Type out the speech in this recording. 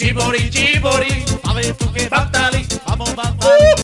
chibori, chibori, ¿sabes tú.